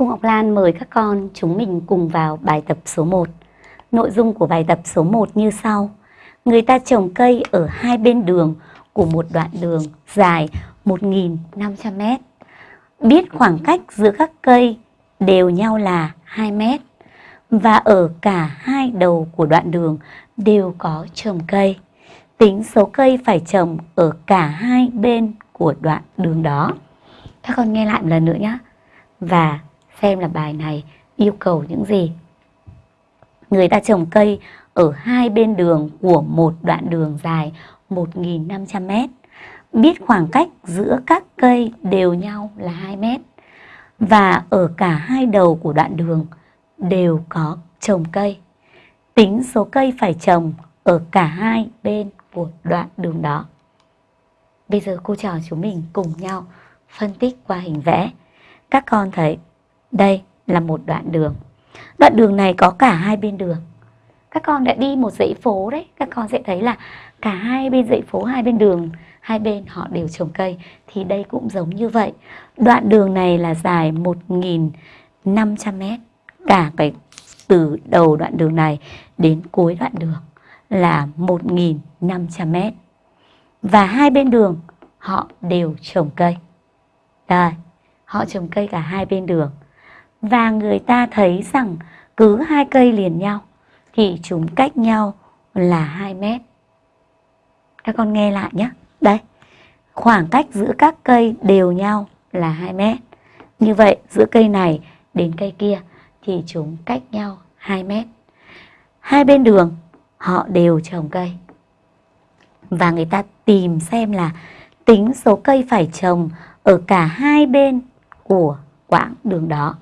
Cô Ngọc Lan mời các con chúng mình cùng vào bài tập số 1. Nội dung của bài tập số 1 như sau. Người ta trồng cây ở hai bên đường của một đoạn đường dài 1.500 mét. Biết khoảng cách giữa các cây đều nhau là 2 mét. Và ở cả hai đầu của đoạn đường đều có trồng cây. Tính số cây phải trồng ở cả hai bên của đoạn đường đó. Các con nghe lại một lần nữa nhé. Và xem là bài này yêu cầu những gì. Người ta trồng cây ở hai bên đường của một đoạn đường dài 1.500 mét. Biết khoảng cách giữa các cây đều nhau là 2 mét. Và ở cả hai đầu của đoạn đường đều có trồng cây. Tính số cây phải trồng ở cả hai bên của đoạn đường đó. Bây giờ cô trò chúng mình cùng nhau phân tích qua hình vẽ. Các con thấy đây là một đoạn đường. Đoạn đường này có cả hai bên đường. Các con đã đi một dãy phố đấy, các con sẽ thấy là cả hai bên dãy phố, hai bên đường, hai bên họ đều trồng cây. Thì đây cũng giống như vậy. Đoạn đường này là dài 1.500 mét. Cả cái từ đầu đoạn đường này đến cuối đoạn đường là 1.500 mét. Và hai bên đường họ đều trồng cây. Đây, họ trồng cây cả hai bên đường và người ta thấy rằng cứ hai cây liền nhau thì chúng cách nhau là 2 mét. Các con nghe lại nhé. Đây, khoảng cách giữa các cây đều nhau là 2 mét. Như vậy giữa cây này đến cây kia thì chúng cách nhau 2 mét. Hai bên đường họ đều trồng cây. Và người ta tìm xem là tính số cây phải trồng ở cả hai bên của quãng đường đó